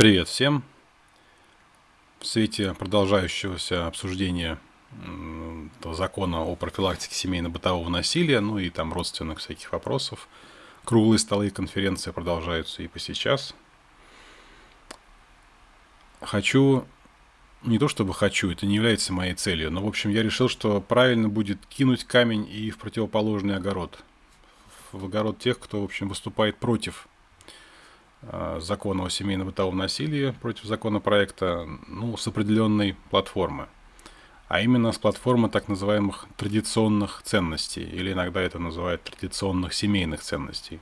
Привет всем! В свете продолжающегося обсуждения закона о профилактике семейно-бытового насилия, ну и там родственных всяких вопросов, круглые столы и конференции продолжаются и по сейчас. Хочу, не то чтобы хочу, это не является моей целью, но в общем я решил, что правильно будет кинуть камень и в противоположный огород. В огород тех, кто в общем выступает против закона о семейно-бытовом насилии против законопроекта ну, с определенной платформы. А именно с платформы так называемых традиционных ценностей, или иногда это называют традиционных семейных ценностей.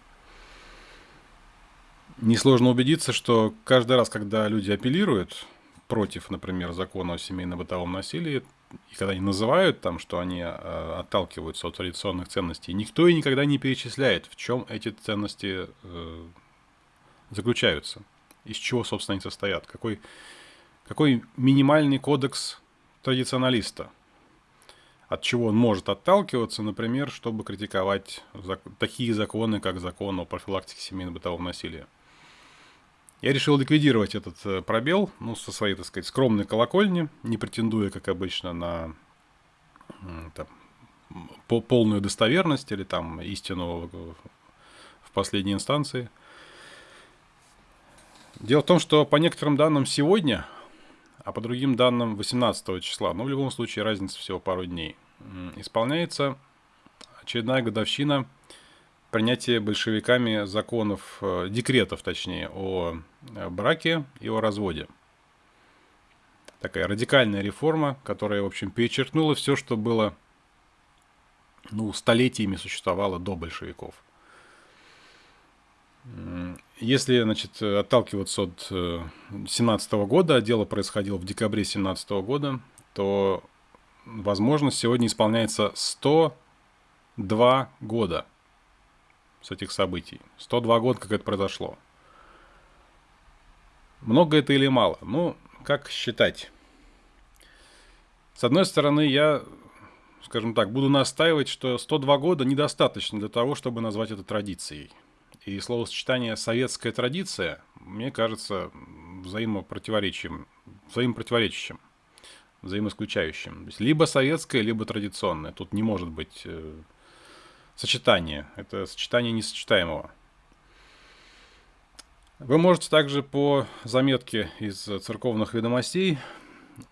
Несложно убедиться, что каждый раз, когда люди апеллируют против, например, закона о семейно-бытовом насилии, и когда они называют там, что они э, отталкиваются от традиционных ценностей, никто и никогда не перечисляет, в чем эти ценности э, заключаются, из чего, собственно, они состоят, какой, какой минимальный кодекс традиционалиста, от чего он может отталкиваться, например, чтобы критиковать зак такие законы, как закон о профилактике семейно-бытового насилия. Я решил ликвидировать этот э, пробел, ну, со своей, так сказать, скромной колокольни, не претендуя, как обычно, на там, по полную достоверность или там истину в последней инстанции – Дело в том, что по некоторым данным сегодня, а по другим данным 18 числа, ну в любом случае разница всего пару дней, исполняется очередная годовщина принятия большевиками законов, э, декретов точнее, о э, браке и о разводе. Такая радикальная реформа, которая, в общем, перечеркнула все, что было, ну, столетиями существовало до большевиков – если, значит, отталкиваться от 2017 э, года, дело происходило в декабре 2017 года, то, возможно, сегодня исполняется 102 года с этих событий. 102 года, как это произошло. Много это или мало? Ну, как считать? С одной стороны, я, скажем так, буду настаивать, что 102 года недостаточно для того, чтобы назвать это традицией. И словосочетание «советская традиция» мне кажется взаимопротиворечием, взаимопротиворечащим, взаимоисключающим. То есть либо советское, либо традиционное. Тут не может быть э, сочетания. Это сочетание несочетаемого. Вы можете также по заметке из церковных ведомостей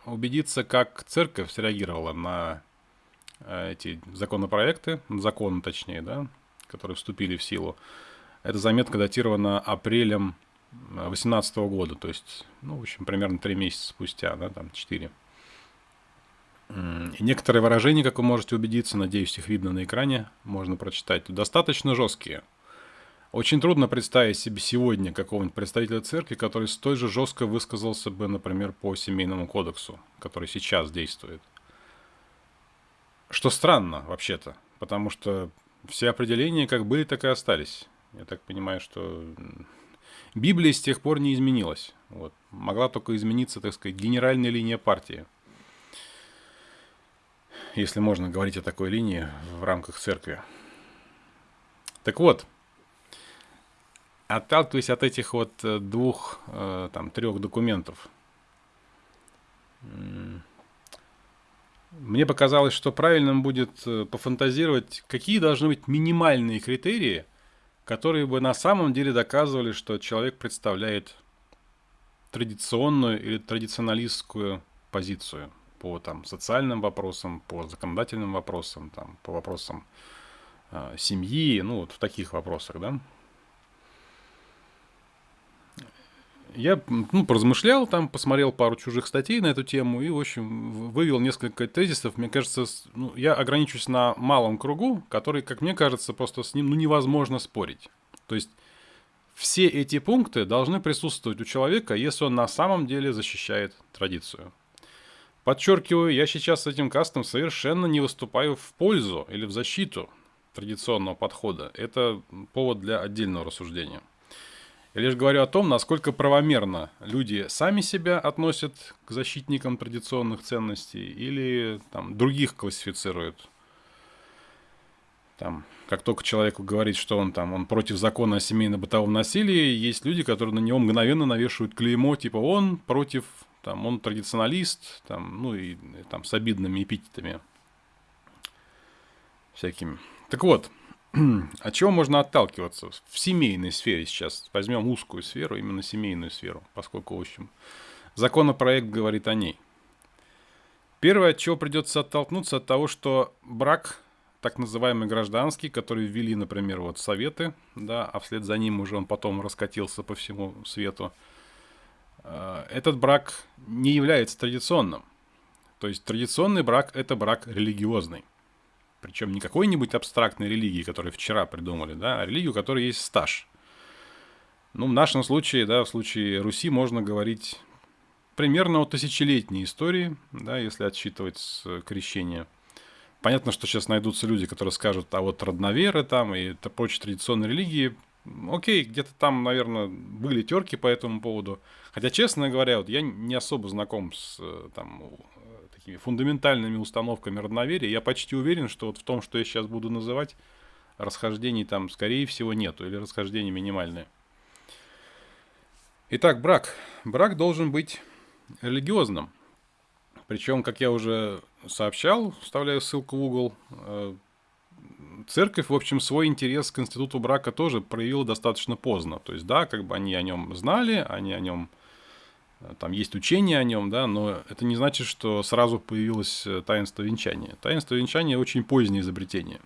убедиться, как церковь среагировала на э, эти законопроекты, законы точнее, да, которые вступили в силу. Эта заметка датирована апрелем 2018 года, то есть, ну, в общем, примерно 3 месяца спустя, да, там 4. И некоторые выражения, как вы можете убедиться, надеюсь, их видно на экране, можно прочитать, достаточно жесткие. Очень трудно представить себе сегодня какого-нибудь представителя церкви, который столь же жестко высказался бы, например, по семейному кодексу, который сейчас действует. Что странно, вообще-то, потому что все определения как были, так и остались. Я так понимаю, что Библия с тех пор не изменилась. Вот. Могла только измениться, так сказать, генеральная линия партии. Если можно говорить о такой линии в рамках церкви. Так вот, отталкиваясь от этих вот э, двух, э, там, трех документов, мне показалось, что правильным будет э, пофантазировать, какие должны быть минимальные критерии – которые бы на самом деле доказывали, что человек представляет традиционную или традиционалистскую позицию по там, социальным вопросам, по законодательным вопросам, там, по вопросам э, семьи, ну вот в таких вопросах, да. Я ну, поразмышлял там, посмотрел пару чужих статей на эту тему и, в общем, вывел несколько тезисов. Мне кажется, ну, я ограничусь на малом кругу, который, как мне кажется, просто с ним ну, невозможно спорить. То есть все эти пункты должны присутствовать у человека, если он на самом деле защищает традицию. Подчеркиваю, я сейчас с этим кастом совершенно не выступаю в пользу или в защиту традиционного подхода. Это повод для отдельного рассуждения. Я лишь говорю о том, насколько правомерно люди сами себя относят к защитникам традиционных ценностей или там, других классифицируют. Там, как только человеку говорит, что он там, он против закона о семейно-бытовом насилии, есть люди, которые на него мгновенно навешивают клеймо, типа он против, там, он традиционалист, там, ну и, там с обидными эпитетами всякими. Так вот, от чего можно отталкиваться в семейной сфере сейчас? Возьмем узкую сферу, именно семейную сферу, поскольку, в общем, законопроект говорит о ней. Первое, от чего придется оттолкнуться, от того, что брак, так называемый гражданский, который ввели, например, вот советы, да, а вслед за ним уже он потом раскатился по всему свету, э, этот брак не является традиционным. То есть традиционный брак – это брак религиозный. Причем не какой-нибудь абстрактной религии, которую вчера придумали, да, а религию, у которой есть стаж. Ну, в нашем случае, да, в случае Руси можно говорить примерно о тысячелетней истории, да, если отсчитывать с крещения. Понятно, что сейчас найдутся люди, которые скажут, а вот родноверы там и это прочие традиционные религии, окей, где-то там, наверное, были терки по этому поводу. Хотя, честно говоря, вот я не особо знаком с там, такими фундаментальными установками родноверия, я почти уверен, что вот в том, что я сейчас буду называть, расхождений там, скорее всего, нету, или расхождения минимальные. Итак, брак. Брак должен быть религиозным. Причем, как я уже сообщал, вставляю ссылку в угол, э, церковь, в общем, свой интерес к институту брака тоже проявила достаточно поздно. То есть, да, как бы они о нем знали, они о нем там есть учение о нем, да, но это не значит, что сразу появилось э, таинство венчания. Таинство венчания очень позднее изобретение.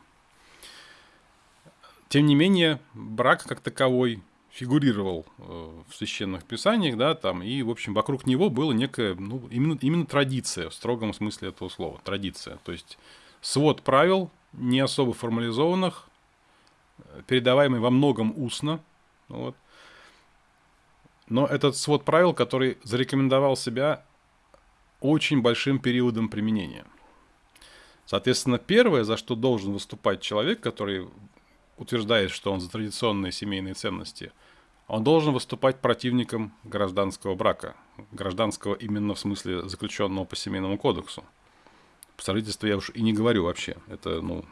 Тем не менее, брак как таковой фигурировал э, в священных писаниях, да, там, и, в общем, вокруг него была некая, ну, именно, именно традиция, в строгом смысле этого слова, традиция. То есть, свод правил, не особо формализованных, передаваемый во многом устно, вот, но этот свод правил, который зарекомендовал себя очень большим периодом применения. Соответственно, первое, за что должен выступать человек, который утверждает, что он за традиционные семейные ценности, он должен выступать противником гражданского брака. Гражданского именно в смысле заключенного по семейному кодексу. По сожительству я уж и не говорю вообще. Это, ну,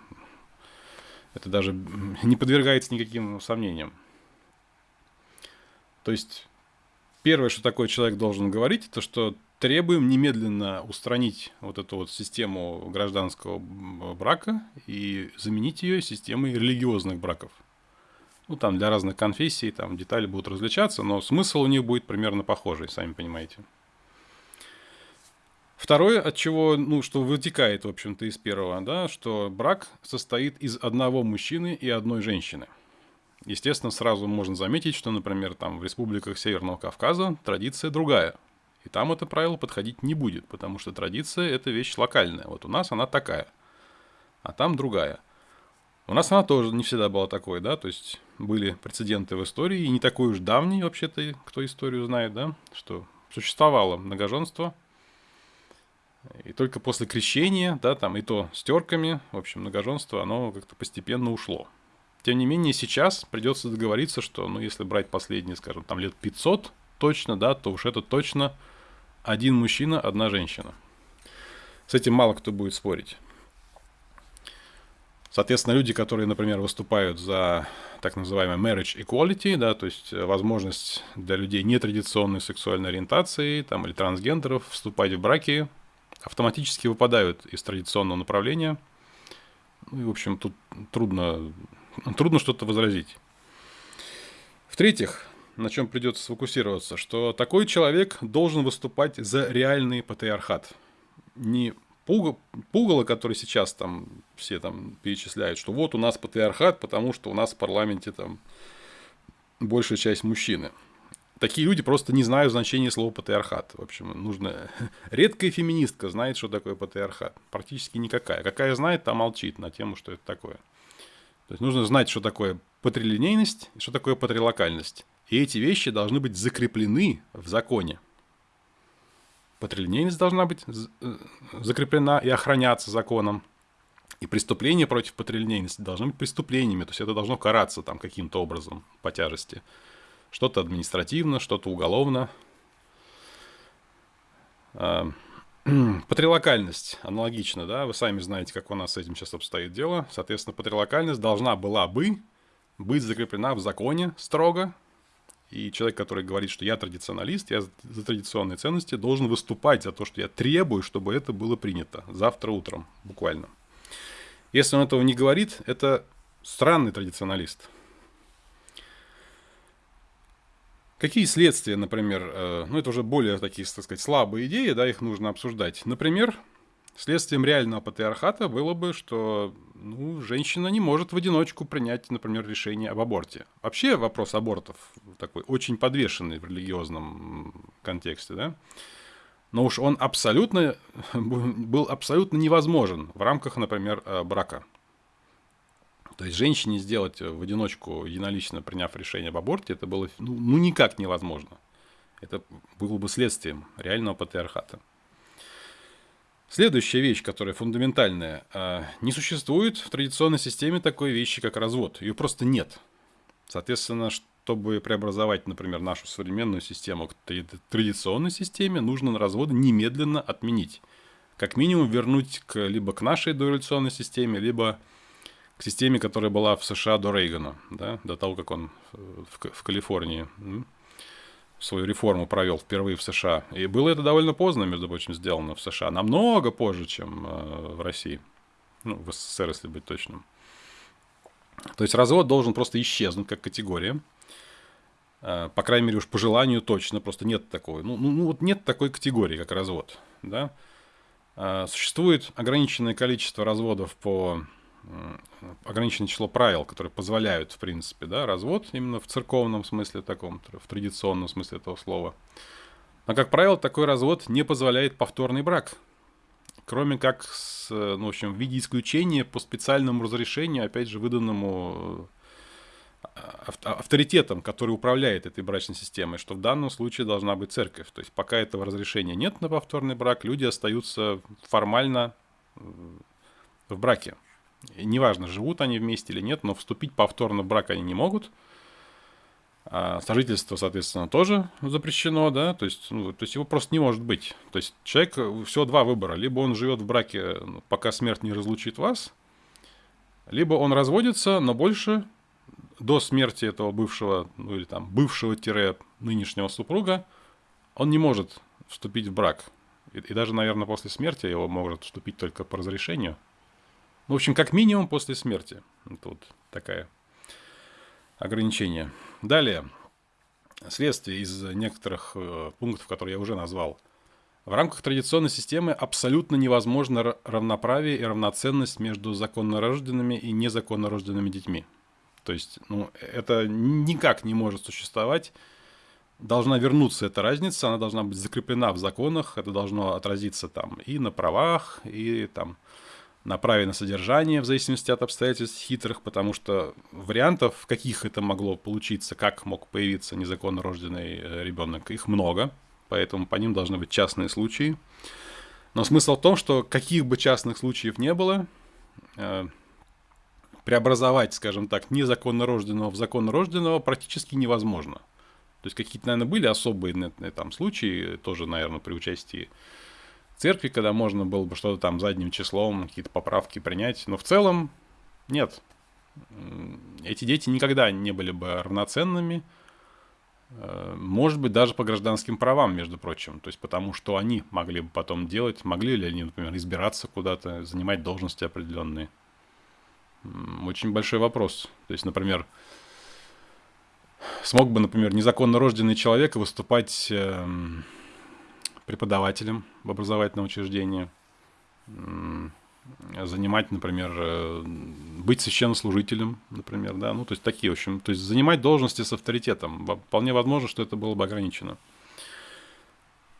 это даже не подвергается никаким сомнениям. То есть Первое, что такой человек должен говорить, это что требуем немедленно устранить вот эту вот систему гражданского брака и заменить ее системой религиозных браков. Ну, там для разных конфессий, там детали будут различаться, но смысл у них будет примерно похожий, сами понимаете. Второе, от чего, ну, что вытекает, в общем-то, из первого, да, что брак состоит из одного мужчины и одной женщины – Естественно, сразу можно заметить, что, например, там в республиках Северного Кавказа традиция другая. И там это правило подходить не будет, потому что традиция – это вещь локальная. Вот у нас она такая, а там другая. У нас она тоже не всегда была такой, да, то есть были прецеденты в истории, и не такой уж давний вообще-то, кто историю знает, да, что существовало многоженство, и только после крещения, да, там и то с терками, в общем, многоженство, оно как-то постепенно ушло. Тем не менее, сейчас придется договориться, что, ну, если брать последние, скажем, там лет 500 точно, да, то уж это точно один мужчина, одна женщина. С этим мало кто будет спорить. Соответственно, люди, которые, например, выступают за так называемый marriage equality, да, то есть возможность для людей нетрадиционной сексуальной ориентации там, или трансгендеров вступать в браки, автоматически выпадают из традиционного направления. Ну и, в общем, тут трудно трудно что-то возразить. В-третьих, на чем придется сфокусироваться, что такой человек должен выступать за реальный патриархат. Не пугало, который сейчас там все там перечисляют, что вот у нас патриархат, потому что у нас в парламенте там большая часть мужчины. Такие люди просто не знают значения слова патриархат. В общем, нужно... Редкая феминистка знает, что такое патриархат. Практически никакая. Какая знает, та молчит на тему, что это такое. То есть нужно знать, что такое патрилинейность и что такое патрилокальность. И эти вещи должны быть закреплены в законе. Патрилинейность должна быть э, закреплена и охраняться законом. И преступления против патрилинейности должны быть преступлениями. То есть это должно караться там каким-то образом по тяжести. Что-то административно, что-то уголовно. Патрилокальность аналогично, да, вы сами знаете, как у нас с этим сейчас обстоит дело. Соответственно, патрилокальность должна была бы быть закреплена в законе строго, и человек, который говорит, что я традиционалист, я за традиционные ценности, должен выступать за то, что я требую, чтобы это было принято завтра утром, буквально. Если он этого не говорит, это странный традиционалист. Какие следствия, например, э, ну это уже более такие, так сказать, слабые идеи, да, их нужно обсуждать. Например, следствием реального патриархата было бы, что ну, женщина не может в одиночку принять, например, решение об аборте. Вообще вопрос абортов такой очень подвешенный в религиозном контексте, да. Но уж он абсолютно был абсолютно невозможен в рамках, например, э, брака. То есть женщине сделать в одиночку, единолично приняв решение об аборте, это было ну, ну никак невозможно. Это было бы следствием реального патриархата. Следующая вещь, которая фундаментальная. А, не существует в традиционной системе такой вещи, как развод. Ее просто нет. Соответственно, чтобы преобразовать, например, нашу современную систему к традиционной системе, нужно разводы немедленно отменить. Как минимум вернуть к, либо к нашей дореволюционной системе, либо к системе, которая была в США до Рейгана, да, до того, как он в, в Калифорнии свою реформу провел впервые в США. И было это довольно поздно, между прочим, сделано в США, намного позже, чем э, в России. Ну, в СССР, если быть точным. То есть развод должен просто исчезнуть как категория. Э, по крайней мере, уж по желанию точно, просто нет такой. Ну, ну, ну вот нет такой категории, как развод. Да? Э, существует ограниченное количество разводов по ограниченное число правил, которые позволяют, в принципе, да, развод именно в церковном смысле таком, в традиционном смысле этого слова. Но, как правило, такой развод не позволяет повторный брак. Кроме как, с, ну, в общем, в виде исключения по специальному разрешению, опять же, выданному э, авторитетом, который управляет этой брачной системой, что в данном случае должна быть церковь. То есть пока этого разрешения нет на повторный брак, люди остаются формально в браке. Неважно, живут они вместе или нет, но вступить повторно в брак они не могут. А сожительство, соответственно, тоже запрещено, да, то есть, ну, то есть его просто не может быть. То есть человек, всего два выбора. Либо он живет в браке, ну, пока смерть не разлучит вас, либо он разводится, но больше до смерти этого бывшего, ну или там бывшего-нынешнего супруга, он не может вступить в брак. И, и даже, наверное, после смерти его может вступить только по разрешению – ну, в общем, как минимум после смерти. Тут такое ограничение. Далее. Следствие из некоторых э, пунктов, которые я уже назвал. В рамках традиционной системы абсолютно невозможно равноправие и равноценность между законно рожденными и незаконно рожденными детьми. То есть, ну, это никак не может существовать. Должна вернуться эта разница, она должна быть закреплена в законах, это должно отразиться там и на правах, и там на на содержание в зависимости от обстоятельств хитрых, потому что вариантов, каких это могло получиться, как мог появиться незаконно рожденный э, ребенок, их много, поэтому по ним должны быть частные случаи. Но смысл в том, что каких бы частных случаев не было, э, преобразовать, скажем так, незаконно рожденного в законно рожденного практически невозможно. То есть какие-то, наверное, были особые там случаи, тоже, наверное, при участии церкви, когда можно было бы что-то там задним числом, какие-то поправки принять. Но в целом нет. Эти дети никогда не были бы равноценными, э, может быть, даже по гражданским правам, между прочим. То есть потому, что они могли бы потом делать, могли ли они, например, избираться куда-то, занимать должности определенные. Очень большой вопрос. То есть, например, смог бы, например, незаконно рожденный человек выступать эм, преподавателем в образовательном учреждении, занимать, например, э, быть священнослужителем, например, да, ну, то есть такие, в общем, то есть занимать должности с авторитетом. Вполне возможно, что это было бы ограничено.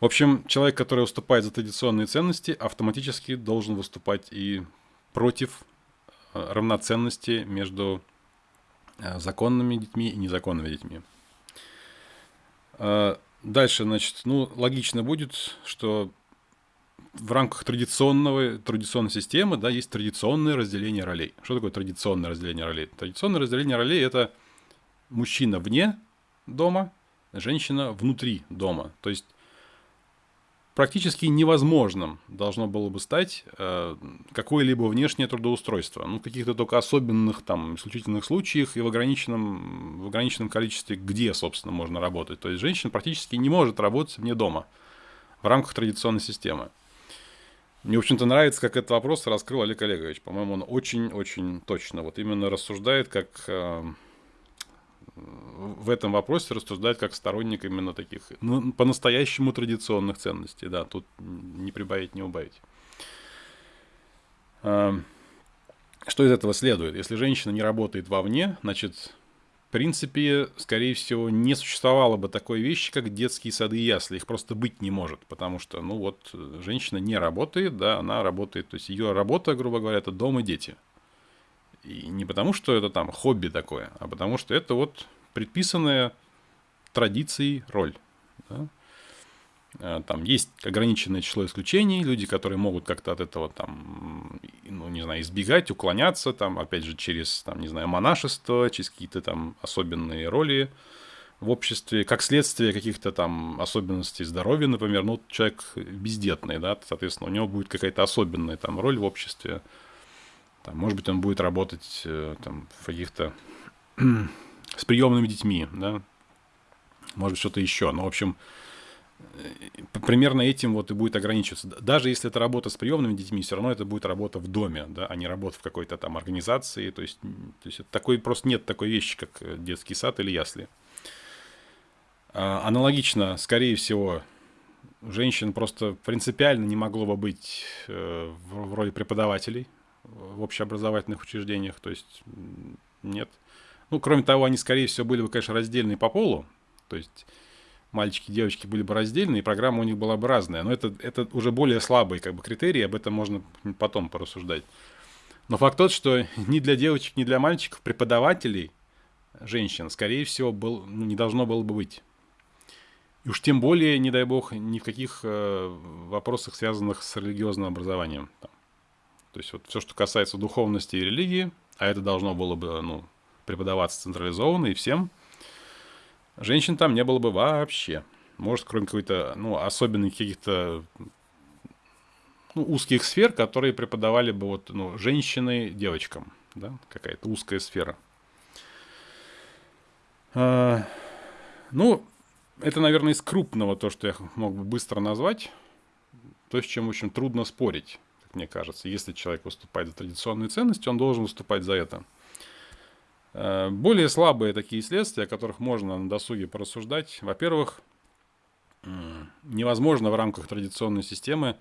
В общем, человек, который выступает за традиционные ценности, автоматически должен выступать и против э, равноценности между э, законными детьми и незаконными детьми. Дальше, значит, ну, логично будет, что в рамках традиционного, традиционной системы, да, есть традиционное разделение ролей. Что такое традиционное разделение ролей? Традиционное разделение ролей – это мужчина вне дома, женщина внутри дома. То есть практически невозможным должно было бы стать э, какое-либо внешнее трудоустройство. Ну, в каких-то только особенных, там, исключительных случаях и в ограниченном, в ограниченном количестве, где, собственно, можно работать. То есть женщина практически не может работать вне дома в рамках традиционной системы. Мне, в общем-то, нравится, как этот вопрос раскрыл Олег Олегович. По-моему, он очень-очень точно вот именно рассуждает, как э, в этом вопросе рассуждает как сторонник именно таких ну, по-настоящему традиционных ценностей. Да, тут не прибавить, не убавить. Э, что из этого следует? Если женщина не работает вовне, значит, в принципе, скорее всего, не существовало бы такой вещи, как детские сады и ясли. Их просто быть не может, потому что, ну вот, женщина не работает, да, она работает, то есть ее работа, грубо говоря, это дом и дети. И не потому, что это там хобби такое, а потому что это вот предписанная традицией роль. Да? Э, там есть ограниченное число исключений, люди, которые могут как-то от этого там, ну, не знаю, избегать, уклоняться, там, опять же, через, там, не знаю, монашество, через какие-то там особенные роли в обществе, как следствие каких-то там особенностей здоровья, например, ну, человек бездетный, да, соответственно, у него будет какая-то особенная там роль в обществе, там, может быть, он будет работать э, там в каких-то с приемными детьми, да, может быть, что-то еще, но, в общем, Э, примерно этим вот и будет ограничиваться. Даже если это работа с приемными детьми, все равно это будет работа в доме, да, а не работа в какой-то там организации. То есть, то есть такой, просто нет такой вещи, как э, детский сад или ясли. А, аналогично, скорее всего, женщин просто принципиально не могло бы быть в роли преподавателей в общеобразовательных учреждениях. То есть нет. Ну, кроме того, они, скорее всего, были бы, конечно, раздельные по полу. То есть мальчики и девочки были бы раздельны, и программа у них была бы разная. Но это, это уже более слабые как бы, критерии, об этом можно потом порассуждать. Но факт тот, что ни для девочек, ни для мальчиков преподавателей женщин, скорее всего, был, ну, не должно было бы быть. И уж тем более, не дай бог, ни в каких э, вопросах, связанных с религиозным образованием. Там. То есть вот все, что касается духовности и религии, а это должно было бы ну, преподаваться централизованно и всем, Женщин там не было бы вообще. Может, кроме какой-то, ну, особенных каких-то ну, узких сфер, которые преподавали бы вот, ну, женщины девочкам, да, какая-то узкая сфера. А, ну, это, наверное, из крупного то, что я мог бы быстро назвать. То, с чем, в общем, трудно спорить, как мне кажется. Если человек выступает за традиционные ценности, он должен выступать за это. Э, более слабые такие следствия, о которых можно на досуге порассуждать. Во-первых, невозможно в рамках традиционной системы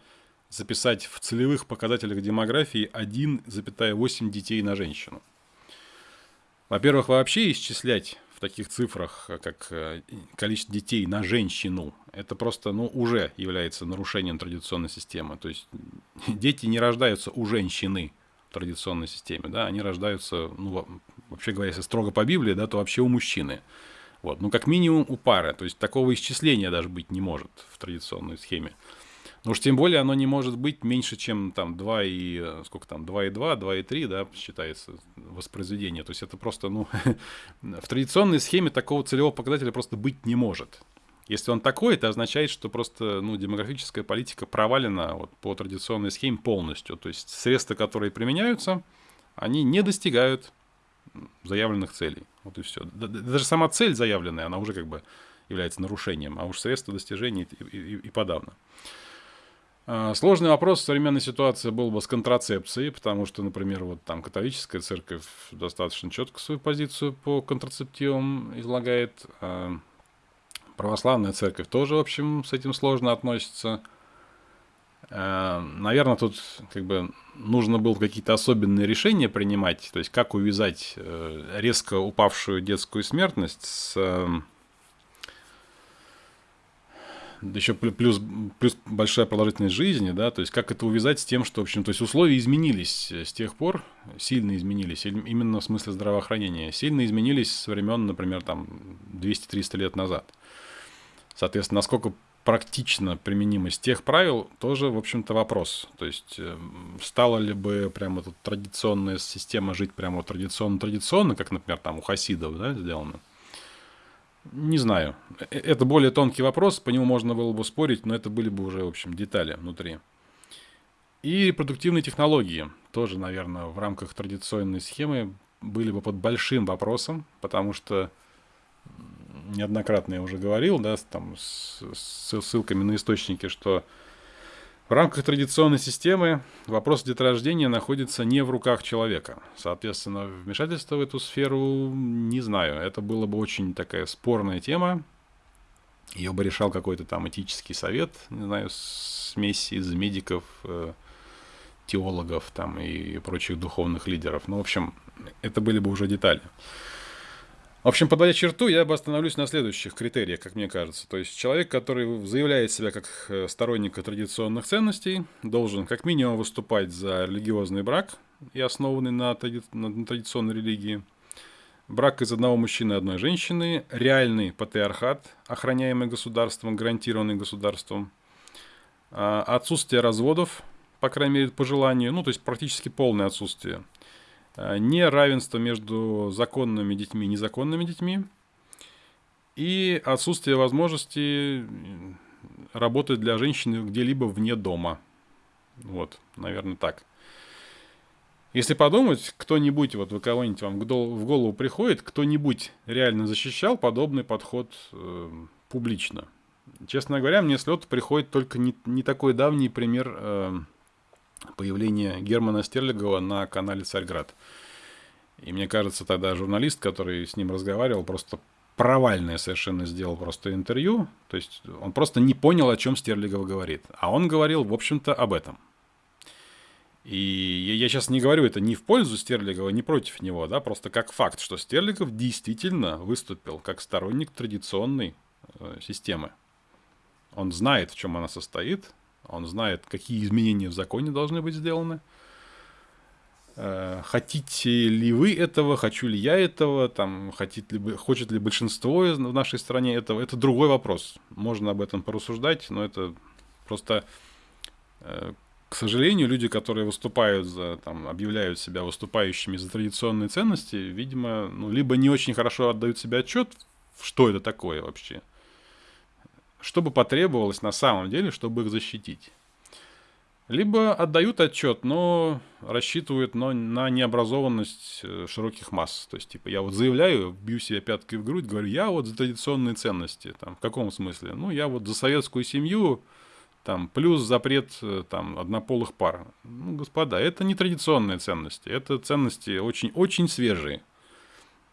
записать в целевых показателях демографии 1,8 детей на женщину. Во-первых, вообще исчислять в таких цифрах, как э, количество детей на женщину, это просто ну, уже является нарушением традиционной системы. То есть дети не рождаются у женщины в традиционной системе, да, они рождаются ну, вообще говоря, если строго по Библии, да, то вообще у мужчины. Вот, ну, как минимум у пары. То есть такого исчисления даже быть не может в традиционной схеме. Но уж тем более оно не может быть меньше, чем там 2 и... Сколько там? 2,2, 2,3, да, считается воспроизведение. То есть это просто, ну... в традиционной схеме такого целевого показателя просто быть не может. Если он такой, это означает, что просто ну, демографическая политика провалена вот, по традиционной схеме полностью. То есть средства, которые применяются, они не достигают заявленных целей. Вот и все. Даже сама цель заявленная, она уже как бы является нарушением, а уж средства достижения и, и, и подавно. А, сложный вопрос в современной ситуации был бы с контрацепцией, потому что, например, вот там католическая церковь достаточно четко свою позицию по контрацептивам излагает. Православная церковь тоже, в общем, с этим сложно относится. А, Наверное, тут как бы нужно было какие-то особенные решения принимать, то есть как увязать э, резко упавшую детскую смертность с эм, еще плюс, плюс большая продолжительность жизни, да, то есть как это увязать с тем, что, в общем, то есть условия изменились с тех пор, сильно изменились, именно в смысле здравоохранения, сильно изменились со времен, например, там 200-300 лет назад. Соответственно, насколько практично применимость тех правил тоже, в общем-то, вопрос. То есть, э, стала ли бы прямо тут традиционная система жить прямо традиционно-традиционно, как, например, там у хасидов да, сделано? Не знаю. Э, это более тонкий вопрос, по нему можно было бы спорить, но это были бы уже, в общем, детали внутри. И продуктивные технологии тоже, наверное, в рамках традиционной схемы были бы под большим вопросом, потому что неоднократно я уже говорил, да, там с, с ссылками на источники, что в рамках традиционной системы вопрос деторождения находится не в руках человека. Соответственно, вмешательство в эту сферу не знаю. Это было бы очень такая спорная тема. Ее бы решал какой-то там этический совет, не знаю, смесь из медиков, э, теологов там и прочих духовных лидеров. Ну, в общем, это были бы уже детали. В общем, подводя черту, я бы остановлюсь на следующих критериях, как мне кажется. То есть человек, который заявляет себя как э, сторонник традиционных ценностей, должен как минимум выступать за религиозный брак и основанный на, тради... на традиционной религии. Брак из одного мужчины и одной женщины, реальный патриархат, охраняемый государством, гарантированный государством, а, отсутствие разводов, по крайней мере, по желанию, ну, то есть практически полное отсутствие – Э, неравенство между законными детьми и незаконными детьми и отсутствие возможности работать для женщины где-либо вне дома. Вот, наверное, так. Если подумать, кто-нибудь, вот вы кого-нибудь вам в голову приходит, кто-нибудь реально защищал подобный подход э, публично. Честно говоря, мне с лета приходит только не, не такой давний пример э, появление Германа Стерлигова на канале «Царьград». И мне кажется, тогда журналист, который с ним разговаривал, просто провальное совершенно сделал просто интервью. То есть он просто не понял, о чем Стерлигов говорит. А он говорил, в общем-то, об этом. И я сейчас не говорю это ни в пользу Стерлигова, ни против него, да, просто как факт, что Стерлигов действительно выступил как сторонник традиционной э, системы. Он знает, в чем она состоит, он знает, какие изменения в законе должны быть сделаны. Э, хотите ли вы этого, хочу ли я этого, там, хотит ли, хочет ли большинство в нашей стране этого, это другой вопрос. Можно об этом порассуждать, но это просто, э, к сожалению, люди, которые выступают за, там, объявляют себя выступающими за традиционные ценности, видимо, ну, либо не очень хорошо отдают себе отчет, что это такое вообще, что бы потребовалось на самом деле, чтобы их защитить. Либо отдают отчет, но рассчитывают но на необразованность э, широких масс. То есть, типа, я вот заявляю, бью себе пяткой в грудь, говорю, я вот за традиционные ценности. Там, в каком смысле? Ну, я вот за советскую семью, там, плюс запрет э, там, однополых пар. Ну, господа, это не традиционные ценности, это ценности очень-очень свежие.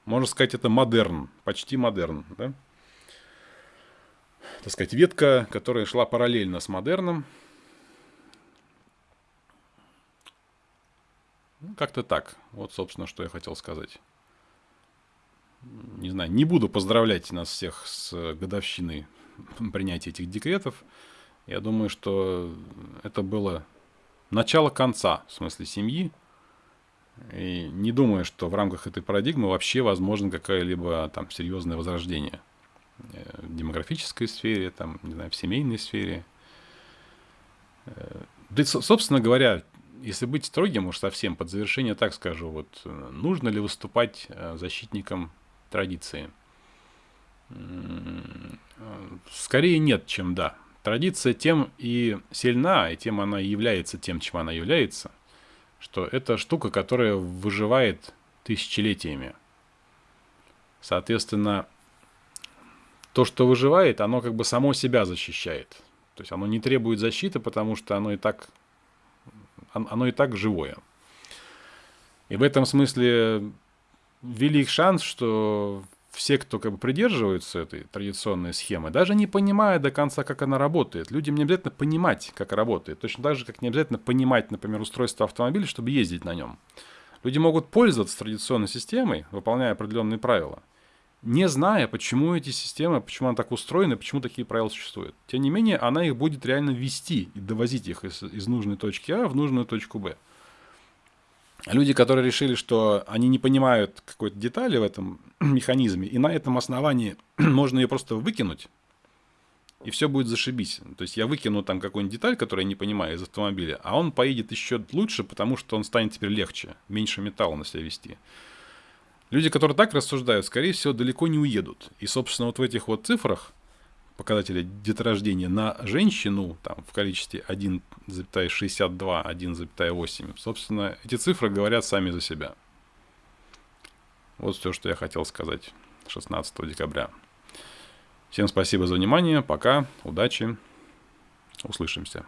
Можно сказать, это модерн, почти модерн, да? Так сказать, ветка, которая шла параллельно с модерном. Ну, как-то так. Вот, собственно, что я хотел сказать. Не знаю, не буду поздравлять нас всех с годовщиной принятия этих декретов. Я думаю, что это было начало конца, в смысле семьи. И не думаю, что в рамках этой парадигмы вообще возможно какое-либо там серьезное возрождение – в демографической сфере, там, не знаю, в семейной сфере. Э, да, собственно говоря, если быть строгим уж совсем, под завершение так скажу, вот э, нужно ли выступать защитником традиции? Скорее нет, чем да. Традиция тем и сильна, и тем она является тем, чем она является, что это штука, которая выживает тысячелетиями. Соответственно, то, что выживает, оно как бы само себя защищает. То есть оно не требует защиты, потому что оно и так, оно и так живое. И в этом смысле велик шанс, что все, кто как бы придерживаются этой традиционной схемы, даже не понимая до конца, как она работает. Людям не обязательно понимать, как работает. Точно так же, как не обязательно понимать, например, устройство автомобиля, чтобы ездить на нем. Люди могут пользоваться традиционной системой, выполняя определенные правила – не зная, почему эти системы, почему она так устроена, почему такие правила существуют. Тем не менее, она их будет реально вести и довозить их из, из нужной точки А в нужную точку Б. Люди, которые решили, что они не понимают какой-то детали в этом механизме, и на этом основании можно ее просто выкинуть, и все будет зашибись. То есть я выкину там какую-нибудь деталь, которую я не понимаю из автомобиля, а он поедет еще лучше, потому что он станет теперь легче, меньше металла на себя вести. Люди, которые так рассуждают, скорее всего, далеко не уедут. И, собственно, вот в этих вот цифрах показатели деторождения на женщину там, в количестве 1,62, 1,8, собственно, эти цифры говорят сами за себя. Вот все, что я хотел сказать 16 декабря. Всем спасибо за внимание, пока, удачи, услышимся.